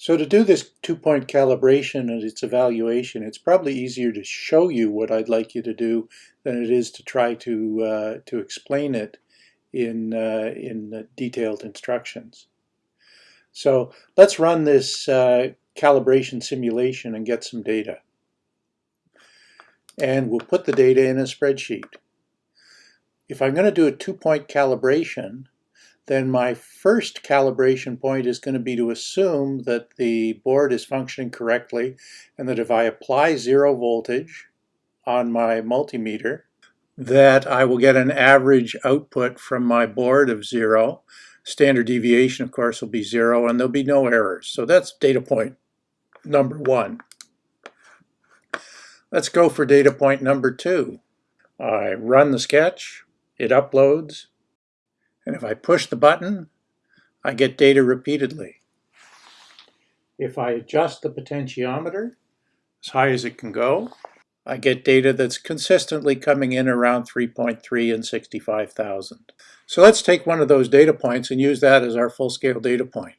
So to do this two-point calibration and its evaluation, it's probably easier to show you what I'd like you to do than it is to try to, uh, to explain it in, uh, in detailed instructions. So let's run this uh, calibration simulation and get some data. And we'll put the data in a spreadsheet. If I'm going to do a two-point calibration, then my first calibration point is going to be to assume that the board is functioning correctly and that if I apply zero voltage on my multimeter, that I will get an average output from my board of zero. Standard deviation, of course, will be zero and there'll be no errors. So that's data point number one. Let's go for data point number two. I run the sketch, it uploads, and if I push the button, I get data repeatedly. If I adjust the potentiometer as high as it can go, I get data that's consistently coming in around 3.3 and 65,000. So let's take one of those data points and use that as our full-scale data point.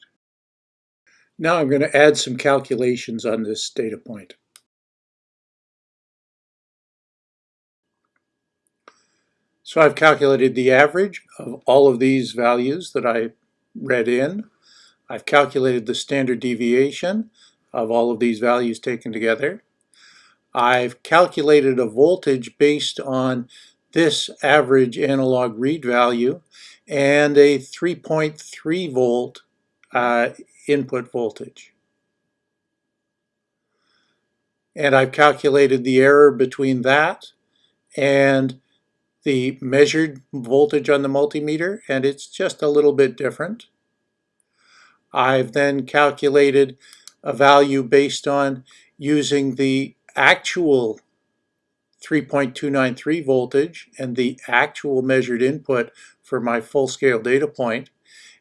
Now I'm going to add some calculations on this data point. So I've calculated the average of all of these values that I read in. I've calculated the standard deviation of all of these values taken together. I've calculated a voltage based on this average analog read value and a 3.3 volt uh, input voltage. And I've calculated the error between that and the measured voltage on the multimeter and it's just a little bit different. I've then calculated a value based on using the actual 3.293 voltage and the actual measured input for my full-scale data point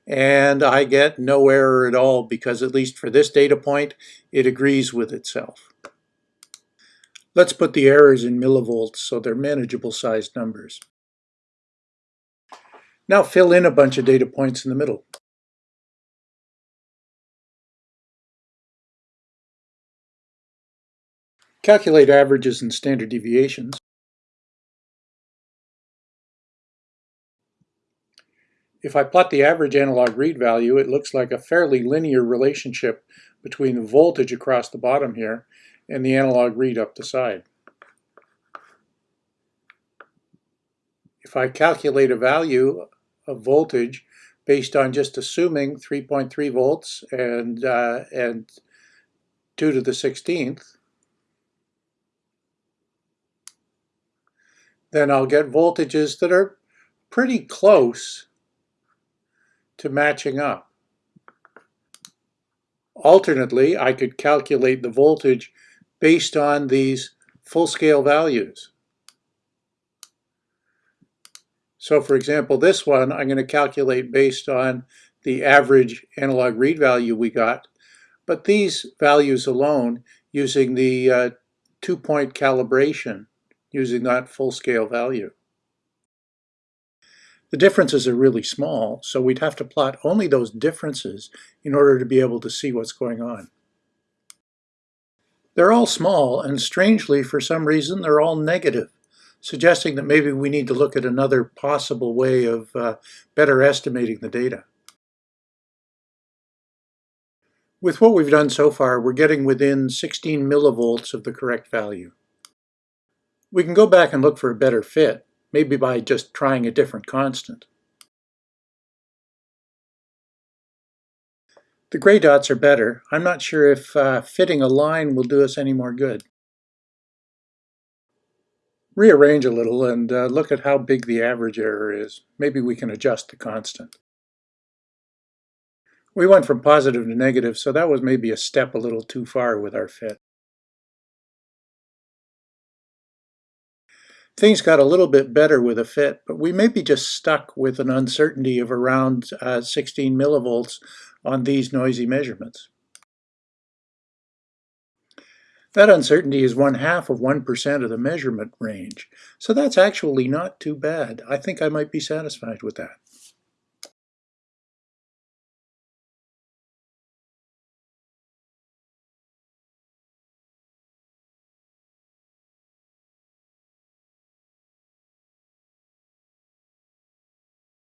and I get no error at all because at least for this data point it agrees with itself. Let's put the errors in millivolts so they're manageable sized numbers. Now fill in a bunch of data points in the middle. Calculate averages and standard deviations. If I plot the average analog read value, it looks like a fairly linear relationship between the voltage across the bottom here and the analog read up the side. If I calculate a value of voltage based on just assuming 3.3 volts and, uh, and 2 to the 16th, then I'll get voltages that are pretty close to matching up. Alternately, I could calculate the voltage based on these full-scale values. So for example, this one I'm going to calculate based on the average analog read value we got, but these values alone using the uh, two-point calibration using that full-scale value. The differences are really small, so we'd have to plot only those differences in order to be able to see what's going on. They're all small, and strangely, for some reason, they're all negative, suggesting that maybe we need to look at another possible way of uh, better estimating the data. With what we've done so far, we're getting within 16 millivolts of the correct value. We can go back and look for a better fit, maybe by just trying a different constant. The gray dots are better. I'm not sure if uh, fitting a line will do us any more good. Rearrange a little and uh, look at how big the average error is. Maybe we can adjust the constant. We went from positive to negative, so that was maybe a step a little too far with our fit. Things got a little bit better with a fit, but we may be just stuck with an uncertainty of around uh, 16 millivolts on these noisy measurements. That uncertainty is one half of 1% of the measurement range, so that's actually not too bad. I think I might be satisfied with that.